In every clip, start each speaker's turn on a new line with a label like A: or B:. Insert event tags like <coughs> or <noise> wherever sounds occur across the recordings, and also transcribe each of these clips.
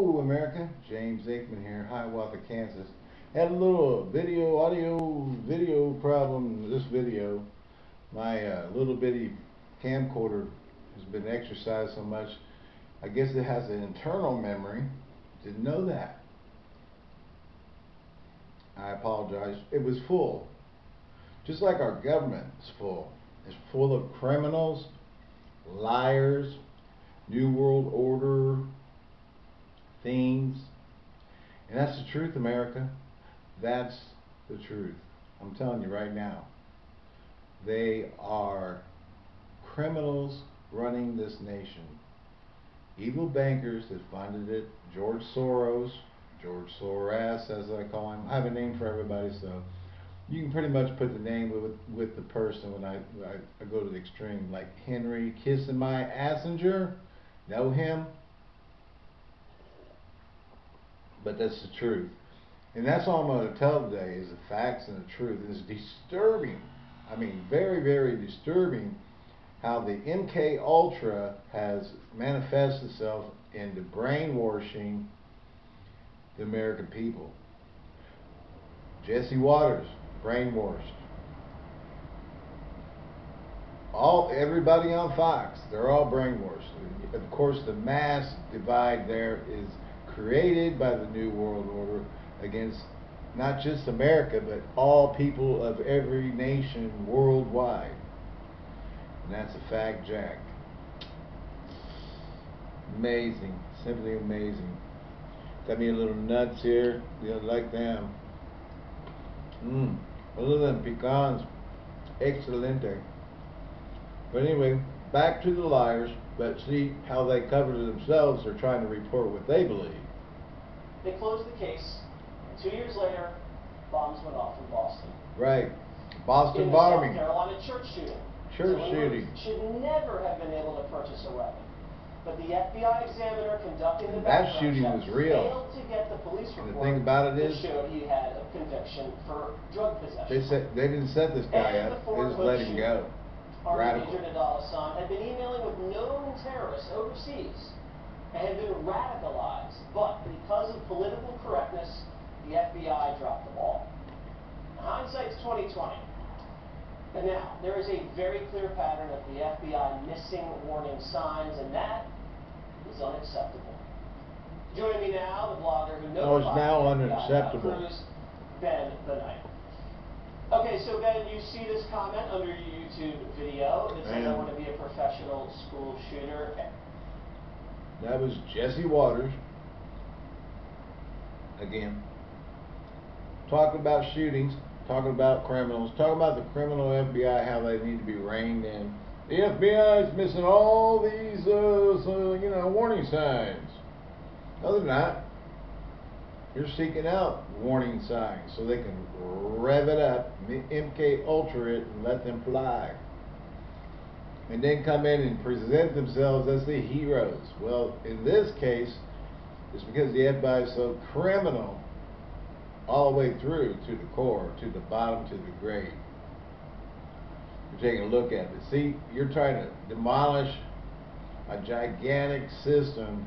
A: Hello, America. James Aikman here, Hiawatha, Kansas. Had a little video, audio, video problem this video. My uh, little bitty camcorder has been exercised so much. I guess it has an internal memory. Didn't know that. I apologize. It was full. Just like our government is full. It's full of criminals, liars, New World Order, things. And that's the truth, America. That's the truth. I'm telling you right now. They are criminals running this nation. Evil bankers that funded it. George Soros, George Soros, as I call him. I have a name for everybody, so you can pretty much put the name with with the person when I I, I go to the extreme. Like Henry kissing my Assinger, know him? But that's the truth. And that's all I'm going to tell today is the facts and the truth. It's disturbing. I mean, very, very disturbing how the MK Ultra has manifested itself into brainwashing the American people. Jesse Watters, brainwashed. All everybody on Fox, they're all brainwashed. Of course, the mass divide there is created by the New World Order against not just America, but all people of every nation worldwide. And that's a fact, Jack. Amazing. Simply amazing. Got me a little nuts here. You know, like them. Mmm. A little them pecans. Excelente. But anyway, back to the liars. But see how they cover themselves. They're trying to report what they believe.
B: They closed the case. Two years later, bombs went off in Boston.
A: Right. Boston
B: in
A: bombing.
B: South Carolina church shooting.
A: Church shooting.
B: Should never have been able to purchase a weapon. But the FBI examiner conducting the
A: that shooting
B: check
A: was real.
B: failed to get the police report
A: and the thing about it is,
B: showed he had a conviction for drug possession.
A: They said they didn't set this guy
B: and
A: up.
B: The
A: they just let him go. Radical.
B: Major Nidal Hasan had been emailing with known terrorists overseas and had been radicalized, but because of political correctness, the FBI dropped the ball. Hindsight's 2020. And now, there is a very clear pattern of the FBI missing warning signs, and that is unacceptable. Joining me now, the blogger who knows
A: Oh, it's now unacceptable.
B: Cruz, Ben Bennight. Okay, so Ben, you see this comment under your YouTube video that says I want to be a professional school shooter.
A: That was Jesse Watters, Again. Talking about shootings, talking about criminals, talking about the criminal FBI, how they need to be reined in. The FBI is missing all these, uh, so, you know, warning signs. Other than that. You're seeking out warning signs so they can rev it up, MK Ultra it, and let them fly and then come in and present themselves as the heroes. Well, in this case, it's because the FBI is so criminal all the way through to the core, to the bottom, to the grave. You're taking a look at it. See, you're trying to demolish a gigantic system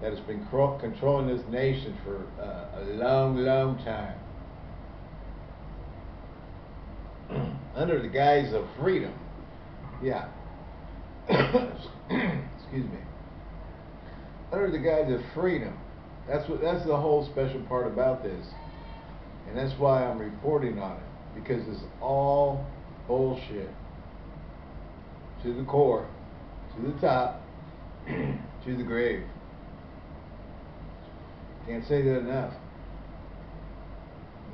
A: that has been controlling this nation for uh, a long, long time. <clears throat> Under the guise of freedom. Yeah. <coughs> Excuse me. Under the guise of freedom. That's what that's the whole special part about this. And that's why I'm reporting on it. Because it's all bullshit. To the core. To the top. <coughs> to the grave. Can't say that enough.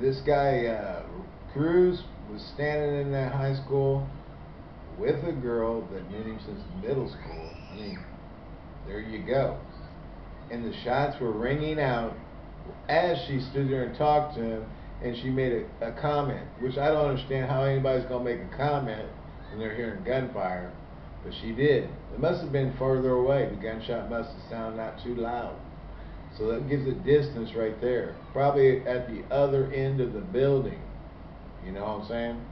A: This guy, uh, Cruz, was standing in that high school with a girl that knew him since middle school. I mean, there you go. And the shots were ringing out as she stood there and talked to him, and she made a, a comment, which I don't understand how anybody's going to make a comment when they're hearing gunfire, but she did. It must have been further away. The gunshot must have sounded not too loud. So that gives it distance right there. Probably at the other end of the building. You know what I'm saying?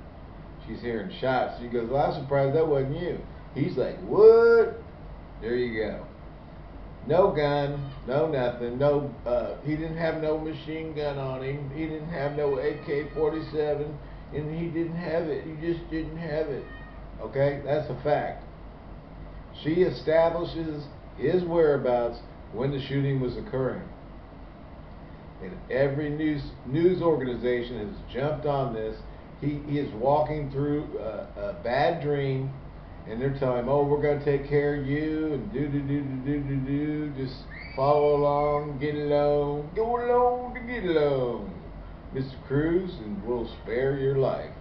A: She's hearing shots. She goes, well, I'm surprised that wasn't you. He's like, what? There you go. No gun, no nothing, no, uh, he didn't have no machine gun on him, he didn't have no AK-47, and he didn't have it, he just didn't have it. Okay, that's a fact. She establishes his whereabouts when the shooting was occurring. And every news news organization has jumped on this. He, he is walking through a, a bad dream, and they're telling him, "Oh, we're going to take care of you," and do do do do do do do. Just follow along, get along, go along to get along, Mr. Cruz, and we'll spare your life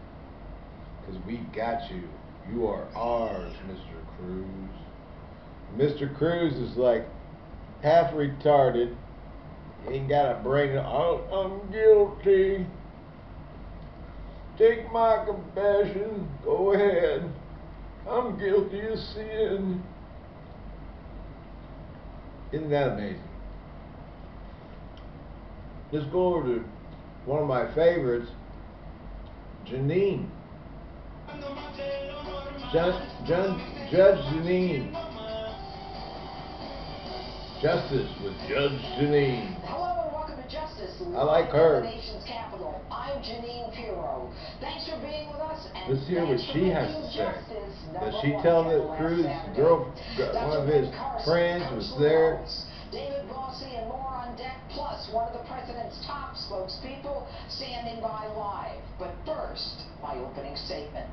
A: because we got you. You are ours, Mr. Cruz. Mr. Cruz is like half retarded. Ain't got a brain. I'm guilty. Take my compassion. Go ahead. I'm guilty of sin. Isn't that amazing? Let's go over to one of my favorites, Jeanine. Judge, Judge, Judge Jeanine. Justice with Judge Jeanine.
C: Hello and welcome to Justice.
A: I like her.
C: The nation's capital. I'm Jeanine Pirro. Thanks for being with us. And
A: Let's hear what she has to say. Does she tell that Cruz, girl, one of his friends was there?
C: David Bossie and more on deck, plus one of the president's top spokespeople standing by live. But first, my opening statement.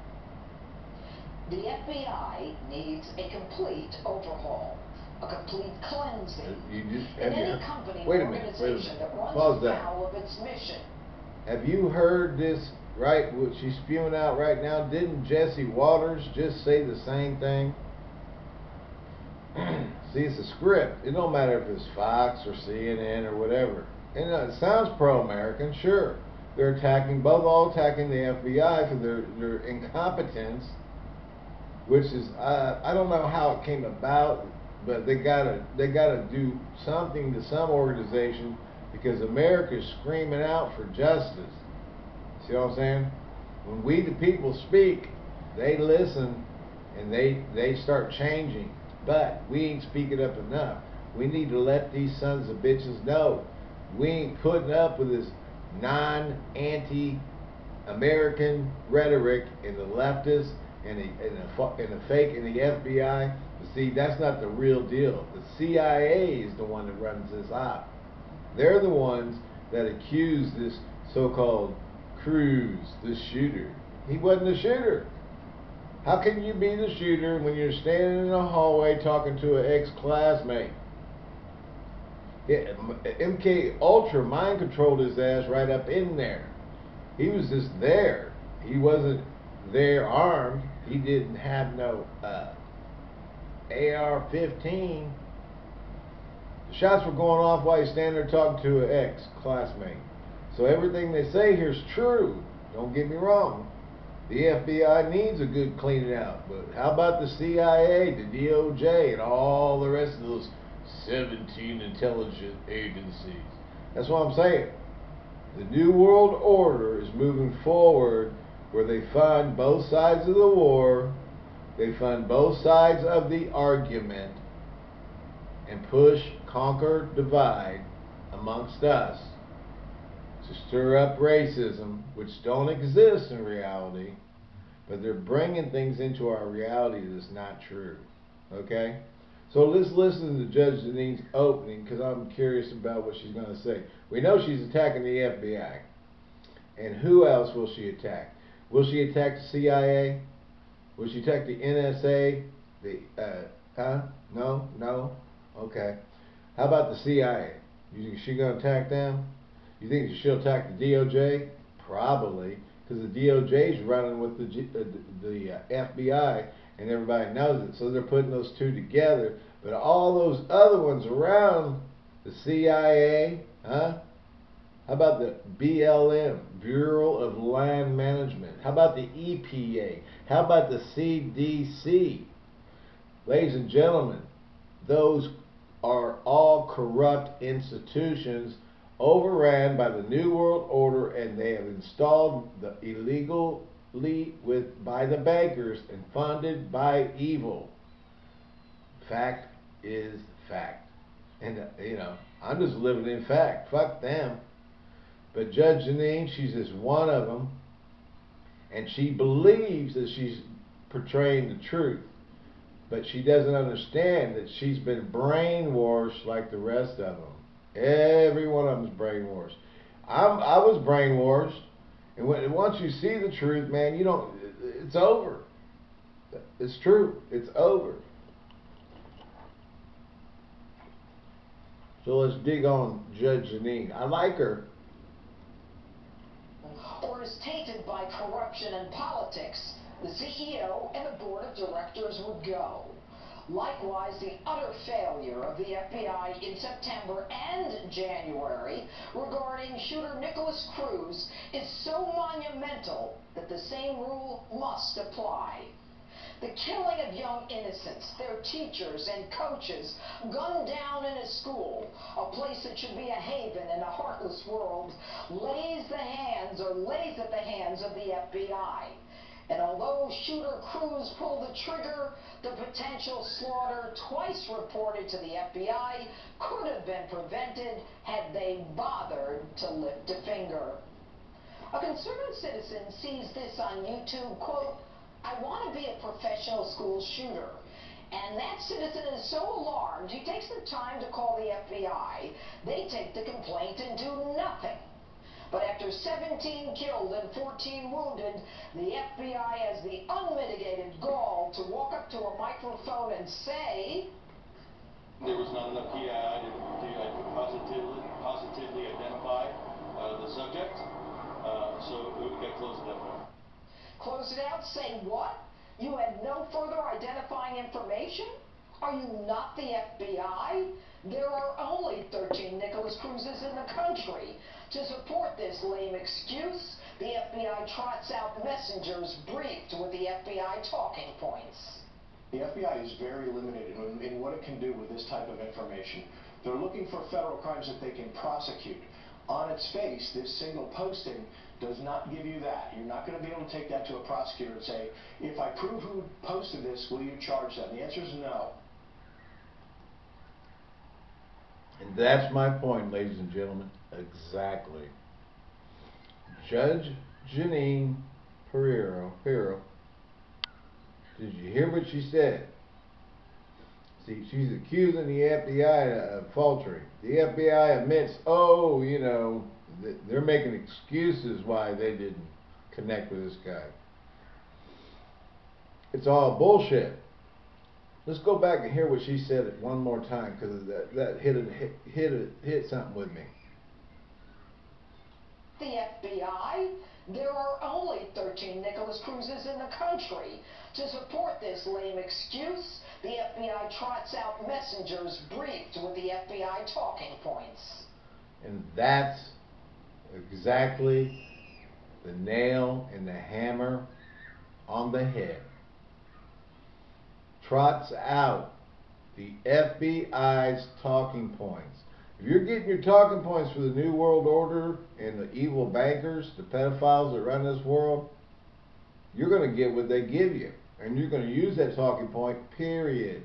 C: The FBI needs a complete overhaul, a complete cleansing.
A: You just,
C: In
A: have you,
C: any company
A: wait a minute, wait a
C: organization
A: minute. Pause that.
C: of its mission.
A: Have you heard this, right, what she's spewing out right now? Didn't Jesse Watters just say the same thing? <clears throat> See, it's a script. It don't matter if it's Fox or CNN or whatever. And uh, it sounds pro-American, sure. They're attacking, both all attacking the FBI for their, their incompetence, which is, uh, I don't know how it came about, but they gotta, they gotta do something to some organization because America's screaming out for justice. See what I'm saying? When we the people speak, they listen and they they start changing. But we ain't speaking up enough. We need to let these sons of bitches know we ain't putting up with this non-anti American rhetoric in the leftists and the and the, and the fake in the FBI. See, that's not the real deal. The CIA is the one that runs this op. They're the ones that accuse this so-called Cruz, the shooter. He wasn't a shooter. How can you be the shooter when you're standing in a hallway talking to an ex-classmate? MK Ultra mind controlled his ass right up in there. He was just there. He wasn't there armed. He didn't have no uh, AR-15. The shots were going off while he's standing there talking to an ex-classmate. So everything they say here is true. Don't get me wrong. The FBI needs a good cleaning out. But how about the CIA, the DOJ, and all the rest of those 17 intelligence agencies? That's what I'm saying. The New World Order is moving forward where they fund both sides of the war, they fund both sides of the argument, and push, conquer, divide amongst us to stir up racism, which don't exist in reality, but they're bringing things into our reality that's not true. Okay? So let's listen to Judge Denise's opening because I'm curious about what she's going to say. We know she's attacking the FBI. And who else will she attack? Will she attack the CIA? Will she attack the NSA? The, uh, huh? No? No? Okay. How about the CIA? You she's going to attack them? You think she'll attack the DOJ? Probably, because the DOJ is running with the G, uh, the, uh, FBI, and everybody knows it. So they're putting those two together. But all those other ones around the CIA, huh? How about the BLM, Bureau of Land Management? How about the EPA? How about the CDC? Ladies and gentlemen, those are all corrupt institutions overran by the New World Order and they have installed the illegally with by the bankers and funded by evil. Fact is fact. And, uh, you know, I'm just living in fact. Fuck them. But Judge Jeanine, she's just one of them. And she believes that she's portraying the truth. But she doesn't understand that she's been brainwashed like the rest of them. Every one of them's brainwashed. I'm, I was brainwashed. And when, once you see the truth, man, you don't, it's over. It's true. It's over. So let's dig on Judge Jeanine. I like her.
C: Or is tainted by corruption and politics, the CEO and the board of directors would go. Likewise, the utter failure of the FBI in September and January regarding shooter Nikolas Cruz is so monumental that the same rule must apply. The killing of young innocents, their teachers and coaches, gunned down in a school, a place that should be a haven in a heartless world, lays the hands or lays at the hands of the FBI. And although shooter Cruz pulled the trigger, the potential slaughter twice reported to the FBI could have been prevented had they bothered to lift a finger. A concerned citizen sees this on YouTube, quote, I want to be a professional school shooter. And that citizen is so alarmed, he takes the time to call the FBI. They take the complaint and do nothing. But after 17 killed and 14 wounded, the FBI has the unmitigated gall to walk up to a microphone and say,
D: There was not enough PI to, to positively, positively identify uh, the subject, uh, so we got to close it up.
C: Close it out, say what? You had no further identifying information? Are you not the FBI? There are only 13 Nikolas Cruzes in the country. To support this lame excuse, the FBI trots out messengers briefed with the FBI talking points.
E: The FBI is very limited in, in what it can do with this type of information. They're looking for federal crimes that they can prosecute. On its face, this single posting does not give you that. You're not going to be able to take that to a prosecutor and say, if I prove who posted this, will you charge them? The answer is no.
A: And that's my point, ladies and gentlemen. Exactly. Judge Jeanine Pereiro, Pereiro, did you hear what she said? See, she's accusing the FBI of faltering. The FBI admits, oh, you know, they're making excuses why they didn't connect with this guy. It's all bullshit. Let's go back and hear what she said one more time because that that hit it hit hit, it, hit something with me.
C: The FBI. There are only 13 Nikolas Cruzes in the country. To support this lame excuse, the FBI trots out messengers briefed with the FBI talking points.
A: And that's exactly the nail and the hammer on the head. Trots out the FBI's talking points. If you're getting your talking points for the New World Order and the evil bankers, the pedophiles that run this world, you're going to get what they give you. And you're going to use that talking point, period.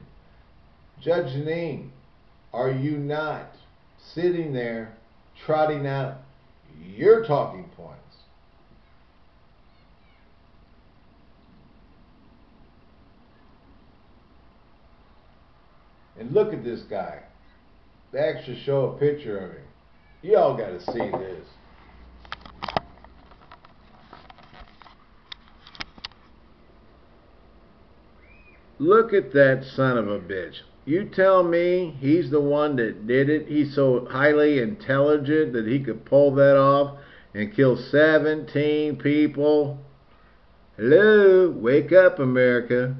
A: Judge Jeanine, are you not sitting there trotting out your talking points? And look at this guy. They actually show a picture of him. Y'all got to see this. Look at that son of a bitch. You tell me he's the one that did it. He's so highly intelligent that he could pull that off and kill 17 people. Hello, wake up, America.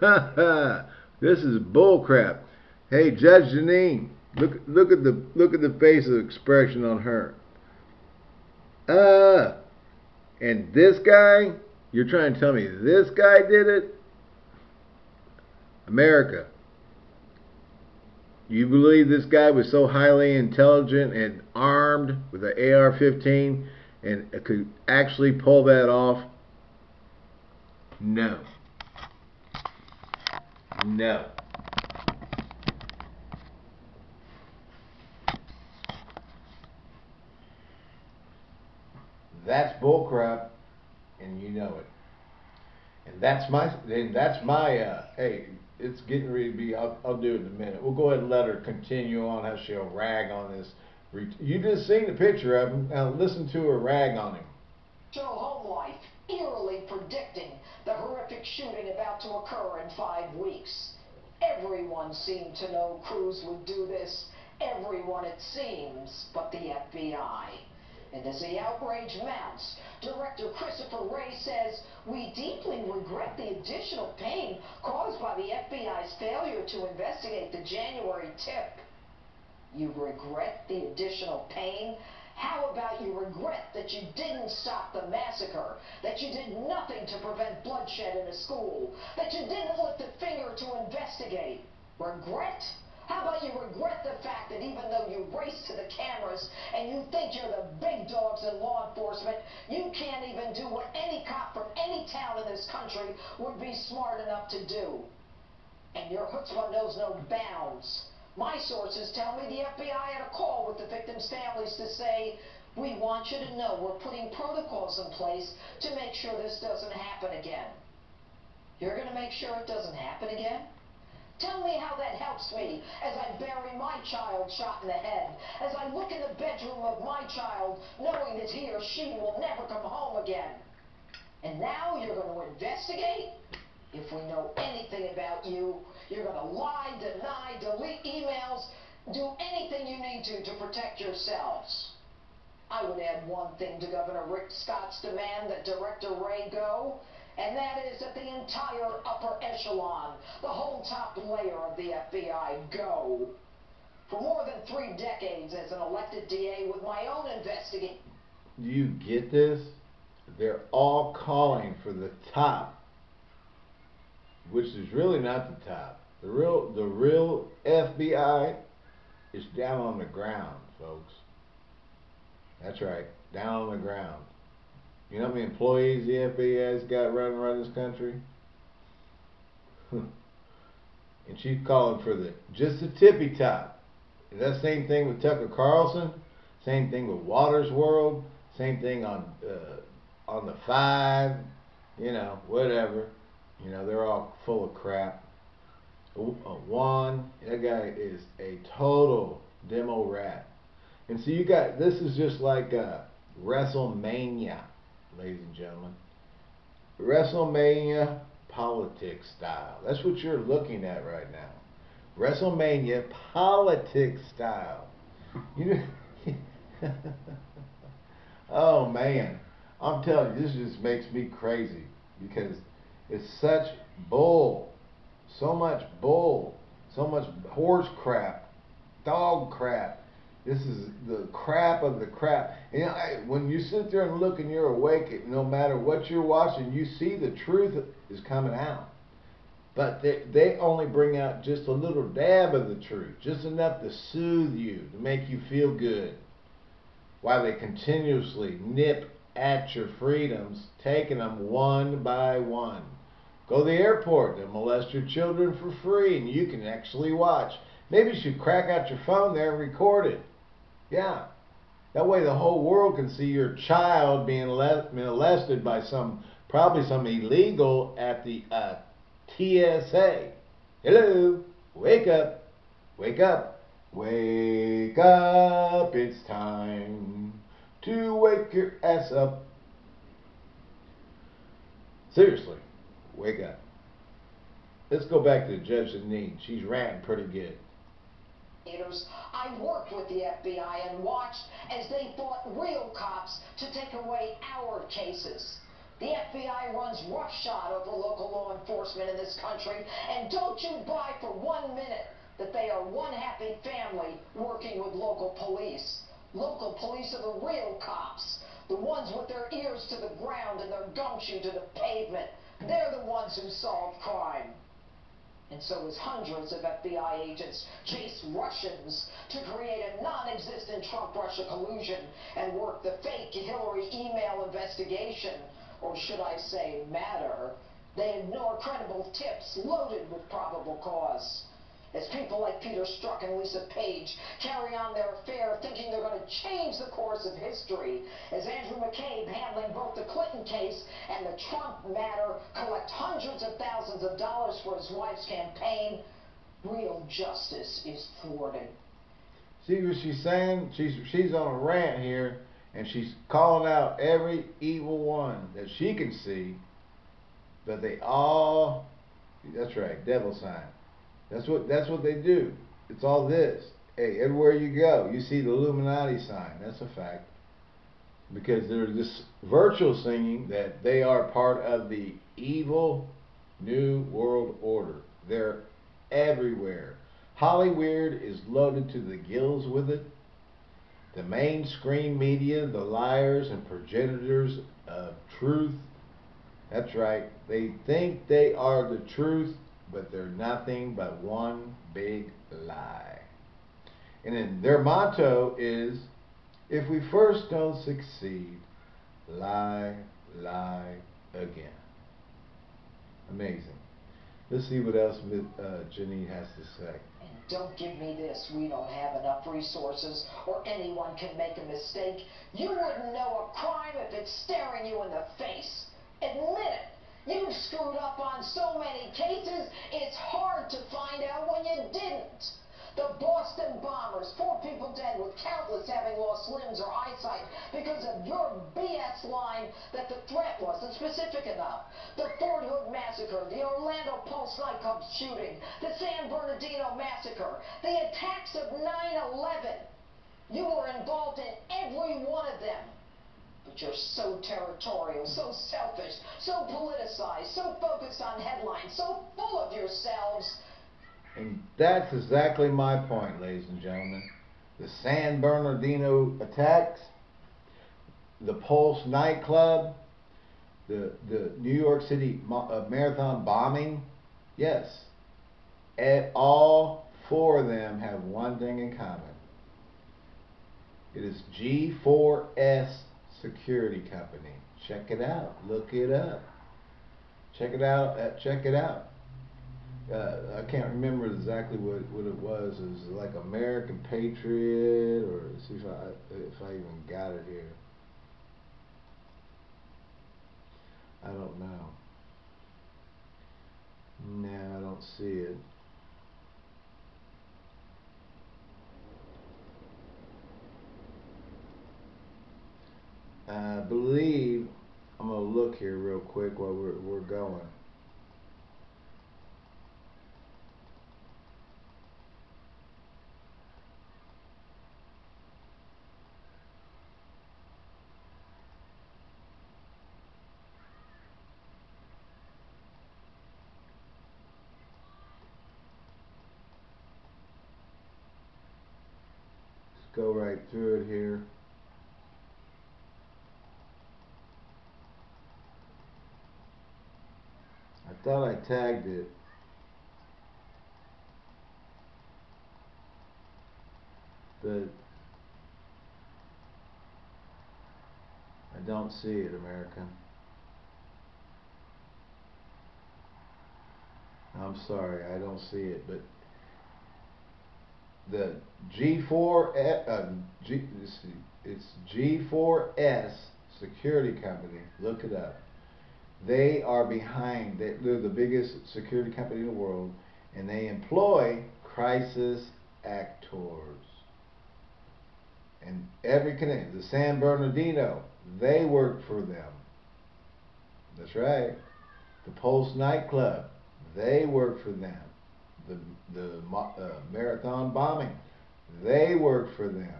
A: Ha <laughs> ha. This is bullcrap. Hey, Judge Jeanine, look look at the look at the face of expression on her. Uh and this guy, you're trying to tell me this guy did it? America. You believe this guy was so highly intelligent and armed with an AR-15 and could actually pull that off? No. No. That's bullcrap, and you know it. And that's my, and that's my, uh, hey, it's getting ready to be, I'll, I'll do it in a minute. We'll go ahead and let her continue on how she'll rag on this. You just seen the picture of him, now listen to her rag on him.
C: Show home life eerily predicting the horrific shooting about to occur in five weeks. Everyone seemed to know Cruz would do this. Everyone, it seems, but the FBI. And as the outrage mounts, Director Christopher Wray says, We deeply regret the additional pain caused by the FBI's failure to investigate the January tip. You regret the additional pain? How about you regret that you didn't stop the massacre, that you did nothing to prevent bloodshed in a school, that you didn't lift a finger to investigate? Regret? How about you regret the fact that even though you race to the cameras and you think you're the big dogs in law enforcement, you can't even do what any cop from any town in this country would be smart enough to do? And your chutzpah knows no bounds. My sources tell me the FBI had a call with the victims' families to say, we want you to know we're putting protocols in place to make sure this doesn't happen again. You're going to make sure it doesn't happen again? Tell me how that helps me as I bury my child shot in the head, as I look in the bedroom of my child knowing that he or she will never come home again. And now you're going to investigate? If we know anything about you, you're going to lie, deny, delete emails, do anything you need to to protect yourselves. I would add one thing to Governor Rick Scott's demand that Director Wray go, and that is that the entire upper echelon, the whole top layer of the FBI go. For more than three decades as an elected DA with my own investigation.
A: Do you get this? They're all calling for the top, which is really not the top. The real, the real FBI is down on the ground, folks. That's right, down on the ground. You know how many employees the FBI's got running around this country? <laughs> and she's calling for the just the tippy top. That same thing with Tucker Carlson. Same thing with Watters World. Same thing on uh, on the five. You know, whatever. You know, they're all full of crap. Juan, that guy is a total demo rat. And so you got this is just like uh, WrestleMania, ladies and gentlemen. WrestleMania politics style. That's what you're looking at right now. WrestleMania politics style. You know, <laughs> oh man, I'm telling you, this just makes me crazy because it's such bull, so much bull, so much horse crap, dog crap. This is the crap of the crap. And I, when you sit there and look and you're awake, no matter what you're watching, you see the truth is coming out. But they, they only bring out just a little dab of the truth, just enough to soothe you, to make you feel good, while they continuously nip at your freedoms, taking them one by one. Go to the airport, they'll molest your children for free, and you can actually watch. Maybe you should crack out your phone there and record it. Yeah. That way the whole world can see your child being molested by some, probably some illegal at the uh, TSA. Hello, wake up, wake up, wake up, it's time to wake your ass up. Seriously, wake up. Let's go back to Judge Zanine. She's ranting pretty good.
C: I worked with the FBI and watched as they fought real cops to take away our cases. The FBI runs roughshod over local law enforcement in this country, and don't you buy for one minute that they are one happy family working with local police. Local police are the real cops, the ones with their ears to the ground and their gumshoe to the pavement. They're the ones who solve crime. And so as hundreds of FBI agents chase Russians to create a non-existent Trump-Russia collusion and work the fake Hillary email investigation, or should I say matter, they ignore credible tips loaded with probable cause. As people like Peter Strzok and Lisa Page carry on their affair thinking they're going to change the course of history as Andrew McCabe, handling both the Clinton case and the Trump matter, collect hundreds of thousands of dollars for his wife's campaign. Real justice is thwarted.
A: See what she's saying? She's she's on a rant here, and she's calling out every evil one that she can see, but they all. That's right, devil sign. That's what that's what they do. It's all this. Hey, everywhere you go, you see the Illuminati sign. That's a fact. Because they're this virtual singing that they are part of the evil new world order. They're everywhere. Hollywood is loaded to the gills with it. The mainstream media, the liars and progenitors of truth. That's right. They think they are the truth, but they're nothing but one big lie. And then their motto is if we first don't succeed, lie, lie again. Amazing. Let's see what else uh, Jeanine has to say.
C: Don't give me this, we don't have enough resources, or anyone can make a mistake. You wouldn't know a crime if it's staring you in the face. Admit it. You've screwed up on so many cases, it's hard to find out when you didn't. The Boston bombers, four people dead with countless having lost limbs or eyesight because of your BS line that the threat wasn't specific enough. The Fort Hood massacre, the Orlando Pulse nightclub shooting, the San Bernardino massacre, the attacks of 9-11. You were involved in every one of them. But you're so territorial, so selfish, so politicized, so focused on headlines, so full of yourselves
A: and that's exactly my point, ladies and gentlemen. The San Bernardino attacks, the Pulse nightclub, the, the New York City uh, marathon bombing, yes, at all four of them have one thing in common. It is G4S Security Company. Check it out. Look it up. Check it out. Uh, check it out uh, I can't remember exactly what, what it was. It was like American Patriot, or see if I if I even got it here. I don't know. No, I don't see it. I believe I'm gonna look here real quick while we're we're going. go right through it here. I thought I tagged it. But I don't see it, American. I'm sorry, I don't see it, but the G4 uh, G, it's G4S Security Company. Look it up. They are behind. They're the biggest security company in the world, and they employ crisis actors. And every connection, the San Bernardino, they work for them. That's right. The Pulse nightclub, they work for them the, the uh, marathon bombing. They work for them.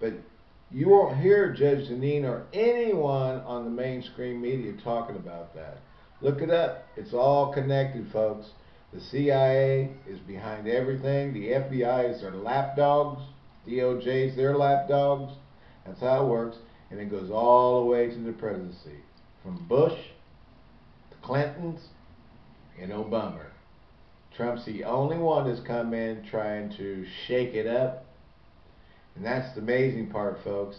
A: But you won't hear Judge Jeanine or anyone on the mainstream media talking about that. Look it up. It's all connected, folks. The CIA is behind everything. The FBI is their lapdogs. DOJ is their lapdogs. That's how it works. And it goes all the way to the presidency. From Bush to Clintons and Obama. Trump's the only one that's come in trying to shake it up. And that's the amazing part, folks,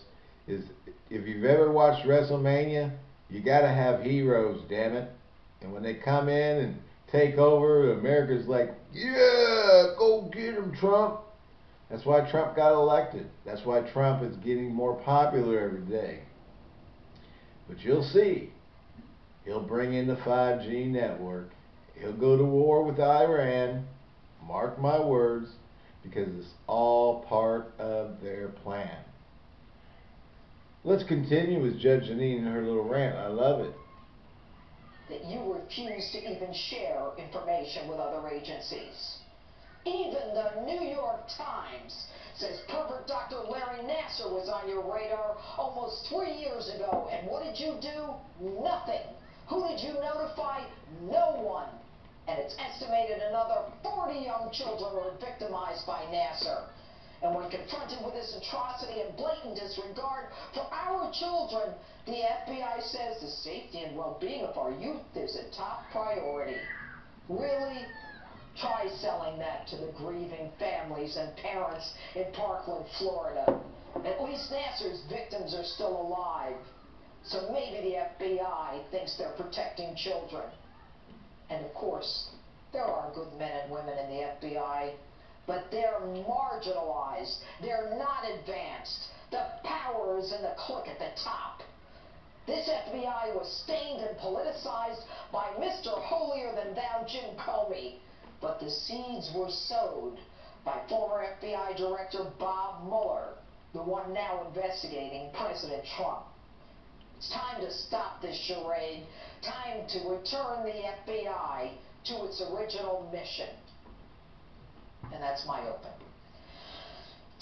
A: is if you've ever watched WrestleMania, you got to have heroes, damn it. And when they come in and take over, America's like, yeah, go get him, Trump. That's why Trump got elected. That's why Trump is getting more popular every day. But you'll see, he'll bring in the 5G network. He'll go to war with Iran. Mark my words, because it's all part of their plan. Let's continue with Judge Jeanine and her little rant. I love it.
C: that you refuse to even share information with other agencies. Even the New York Times says pervert Dr. Larry Nassar was on your radar almost three years ago. And what did you do? Nothing. Who did you notify? No one. And it's estimated another 40 young children were victimized by Nassar. And when confronted with this atrocity and blatant disregard for our children, the FBI says the safety and well-being of our youth is a top priority. Really? Try selling that to the grieving families and parents in Parkland, Florida. At least Nassar's victims are still alive. So maybe the FBI thinks they're protecting children. And of course, there are good men and women in the FBI, but they're marginalized. They're not advanced. The power is in the clique at the top. This FBI was stained and politicized by Mr. Holier than Thou Jim Comey. But the seeds were sowed by former FBI Director Bob Mueller, the one now investigating President Trump. It's time to stop this charade. Time to return the FBI to its original mission. And that's my open.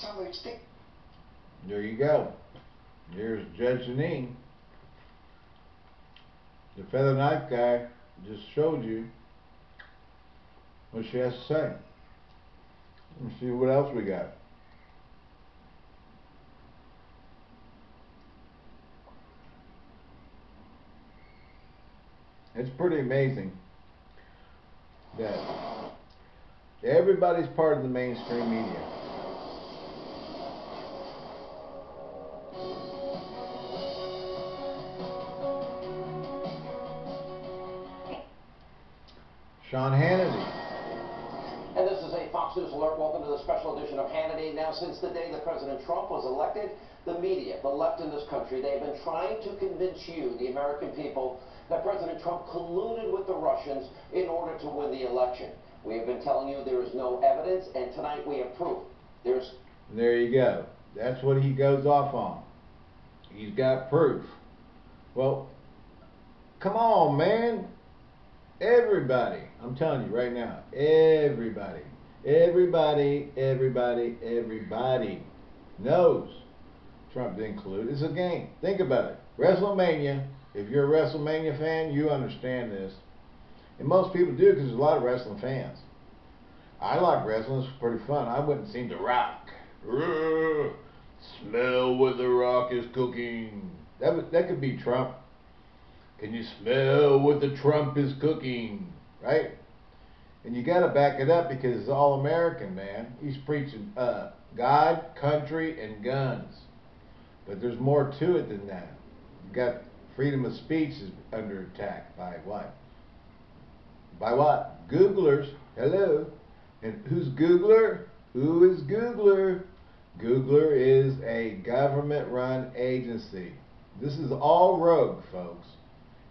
C: Tom
A: There you go. Here's Judge Jeanine. The feather knife guy just showed you what she has to say. Let's see what else we got. It's pretty amazing that everybody's part of the mainstream media. Sean Hannity.
F: And this is a Fox News alert. Welcome to the special edition of Hannity. Now, since the day that President Trump was elected, the media, the left in this country, they've been trying to convince you, the American people, that President Trump colluded with the Russians in order to win the election. We have been telling you there is no evidence, and tonight we have proof. There's
A: There you go. That's what he goes off on. He's got proof. Well, come on, man. Everybody, I'm telling you right now, everybody, everybody, everybody, everybody knows Trump didn't collude. It's a game. Think about it. WrestleMania, if you're a WrestleMania fan, you understand this. And most people do because there's a lot of wrestling fans. I like wrestling. It's pretty fun. I wouldn't seen The Rock. Smell what The Rock is cooking. That that could be Trump. Can you smell what the Trump is cooking? Right? And you got to back it up because it's all American, man. He's preaching uh, God, country, and guns. But there's more to it than that. You got freedom of speech is under attack by what? By what? Googlers. Hello. And who's Googler? Who is Googler? Googler is a government run agency. This is all rogue, folks.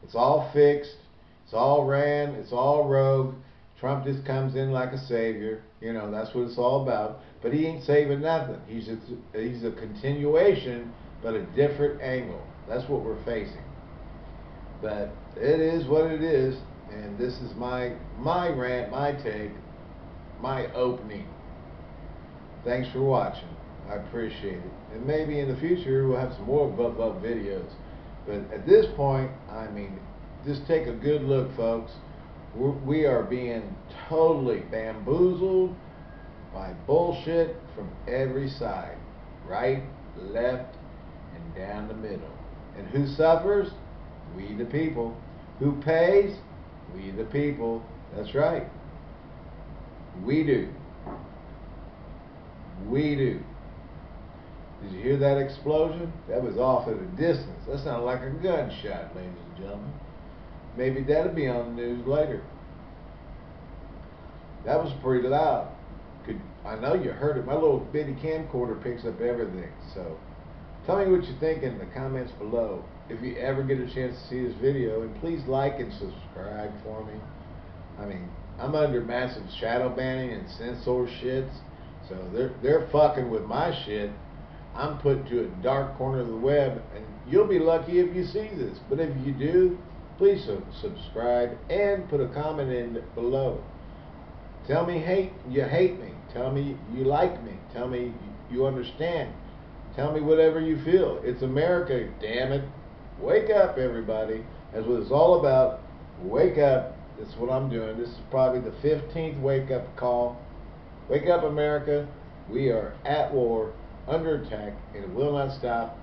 A: It's all fixed. It's all ran. It's all rogue. Trump just comes in like a savior. You know, that's what it's all about. But he ain't saving nothing. He's a, he's a continuation, but a different angle. That's what we're facing. But it is what it is, and this is my my rant, my take, my opening. Thanks for watching. I appreciate it. And maybe in the future we'll have some more buff up videos. But at this point, I mean, just take a good look, folks. We're, we are being totally bamboozled by bullshit from every side. Right, left, and down the middle. And who suffers? We the people. Who pays? We the people. That's right. We do. We do. Did you hear that explosion? That was off at a distance. That sounded like a gunshot, ladies and gentlemen. Maybe that'll be on the news later. That was pretty loud. could. I know you heard it. My little bitty camcorder picks up everything. So, tell me what you think in the comments below. If you ever get a chance to see this video, and please like and subscribe for me. I mean, I'm under massive shadow banning and censor shits, so they're they're fucking with my shit. I'm put to a dark corner of the web, and you'll be lucky if you see this. But if you do, please su- subscribe and put a comment in below. Tell me hate you hate me. Tell me you like me. Tell me you understand. Tell me whatever you feel. It's America, damn it. Wake up, everybody. That's what it's all about. Wake up. This is what I'm doing. This is probably the 15th wake up call. Wake up, America. We are at war, under attack, and it will not stop.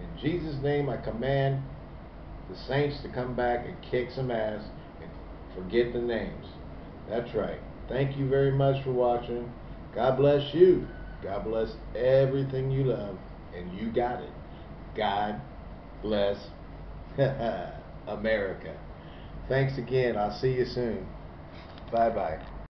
A: In Jesus' name, I command the saints to come back and kick some ass and forget the names. That's right. Thank you very much for watching. God bless you. God bless everything you love. And you got it. God bless <laughs> America. Thanks again. I'll see you soon. Bye bye.